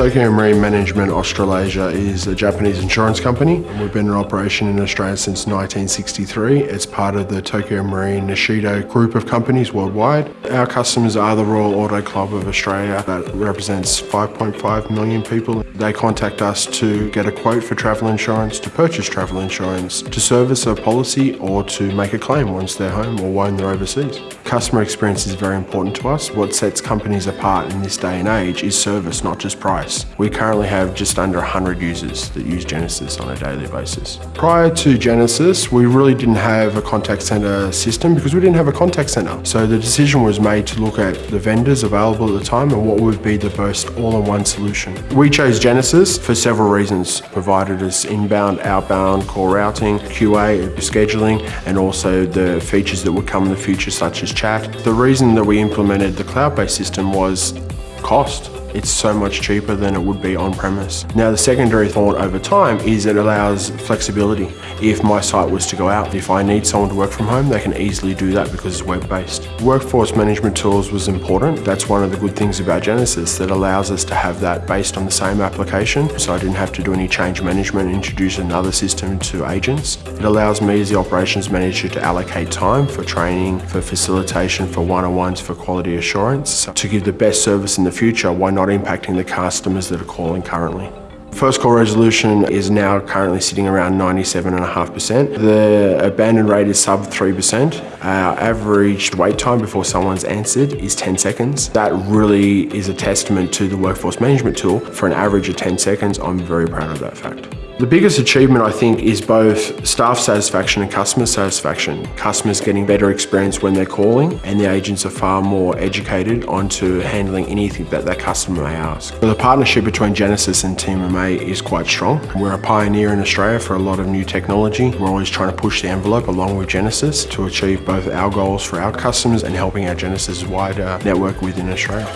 Tokio Marine Management Australasia is a Japanese insurance company. We've been in operation in Australia since 1963. It's part of the Tokio Marine Nichido group of companies worldwide. Our customers are the Royal Auto Club of Australia that represents 5.5 million people. They contact us to get a quote for travel insurance, to purchase travel insurance, to service a policy or to make a claim once they're home or when they're overseas. Customer experience is very important to us. What sets companies apart in this day and age is service, not just price. We currently have just under 100 users that use Genesys on a daily basis. Prior to Genesys, we really didn't have a contact center system because we didn't have a contact center. So the decision was made to look at the vendors available at the time and what would be the best all-in-one solution. We chose Genesys for several reasons. Provided us inbound, outbound, call routing, QA, scheduling, and also the features that would come in the future such as chat. The reason that we implemented the cloud-based system was cost. It's so much cheaper than it would be on-premise. Now the secondary thought over time is it allows flexibility. If my site was to go out, if I need someone to work from home, they can easily do that because it's web-based. Workforce management tools was important. That's one of the good things about Genesys that allows us to have that based on the same application. So I didn't have to do any change management, introduce another system to agents. It allows me as the operations manager to allocate time for training, for facilitation, for one-on-ones, for quality assurance, to give the best service in the future. Why not not impacting the customers that are calling currently. First call resolution is now currently sitting around 97.5%. The abandon rate is sub 3%. Our average wait time before someone's answered is 10 seconds. That really is a testament to the workforce management tool. For an average of 10 seconds, I'm very proud of that fact. The biggest achievement I think is both staff satisfaction and customer satisfaction. Customers getting better experience when they're calling and the agents are far more educated onto handling anything that that customer may ask. The partnership between Genesys and TMMA is quite strong. We're a pioneer in Australia for a lot of new technology. We're always trying to push the envelope along with Genesys to achieve both our goals for our customers and helping our Genesys wider network within Australia.